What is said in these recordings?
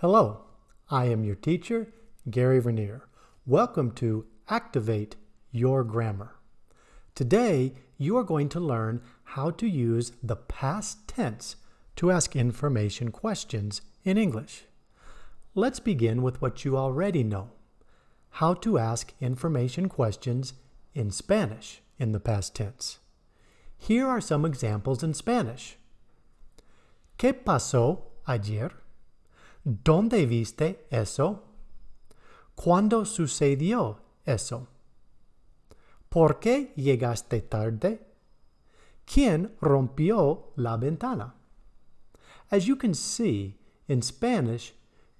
Hello, I am your teacher, Gary Vernier. Welcome to Activate Your Grammar. Today, you are going to learn how to use the past tense to ask information questions in English. Let's begin with what you already know, how to ask information questions in Spanish in the past tense. Here are some examples in Spanish. ¿Qué pasó ayer? ¿Dónde viste eso? ¿Cuándo sucedió eso? ¿Por qué llegaste tarde? ¿Quién rompió la ventana? As you can see, in Spanish,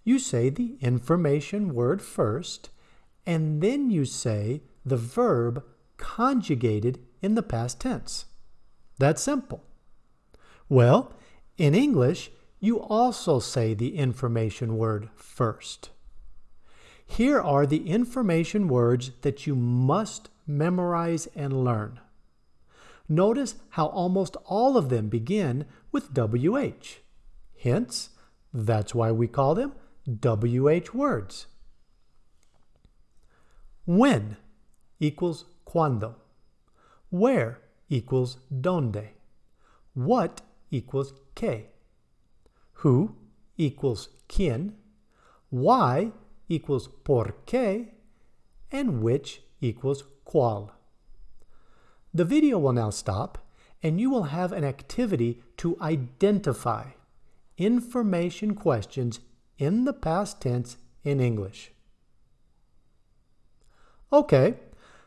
you say the information word first, and then you say the verb conjugated in the past tense. That's simple. Well, in English, you also say the information word first. Here are the information words that you must memorize and learn. Notice how almost all of them begin with WH. Hence, that's why we call them WH words. When equals cuando. Where equals donde. What equals qué. Who equals quién. Why equals por qué. And which equals cuál. The video will now stop and you will have an activity to identify information questions in the past tense in English. Okay,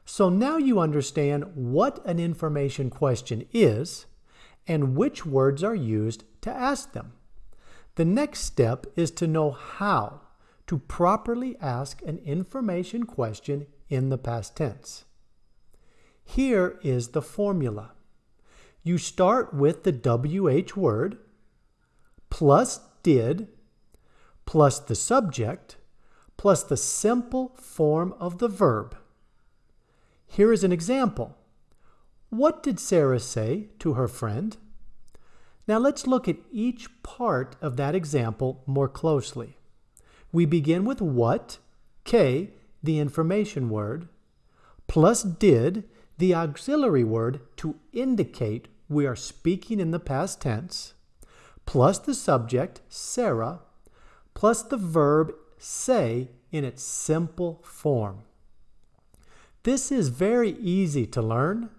so now you understand what an information question is and which words are used to ask them. The next step is to know how to properly ask an information question in the past tense. Here is the formula. You start with the WH word plus did plus the subject plus the simple form of the verb. Here is an example. What did Sarah say to her friend? Now let's look at each part of that example more closely. We begin with what, K, the information word, plus did, the auxiliary word to indicate we are speaking in the past tense, plus the subject, Sarah, plus the verb say in its simple form. This is very easy to learn,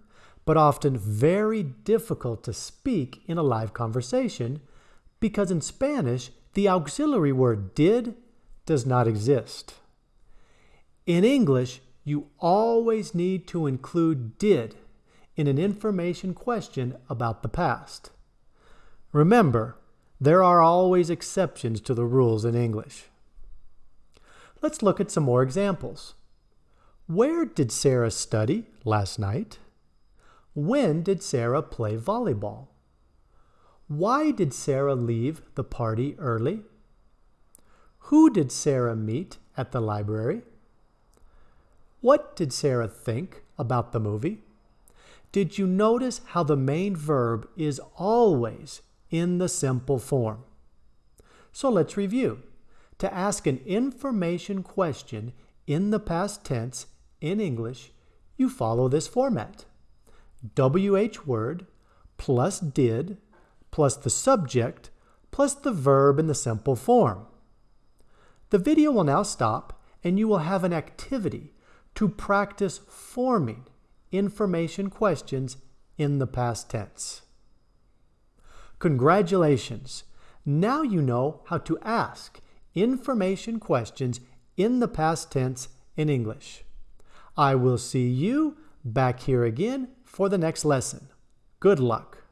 but often very difficult to speak in a live conversation because in Spanish, the auxiliary word did does not exist. In English, you always need to include did in an information question about the past. Remember, there are always exceptions to the rules in English. Let's look at some more examples. Where did Sarah study last night? When did Sarah play volleyball? Why did Sarah leave the party early? Who did Sarah meet at the library? What did Sarah think about the movie? Did you notice how the main verb is always in the simple form? So let's review. To ask an information question in the past tense in English, you follow this format. WH word plus did plus the subject plus the verb in the simple form. The video will now stop and you will have an activity to practice forming information questions in the past tense. Congratulations! Now you know how to ask information questions in the past tense in English. I will see you back here again for the next lesson. Good luck.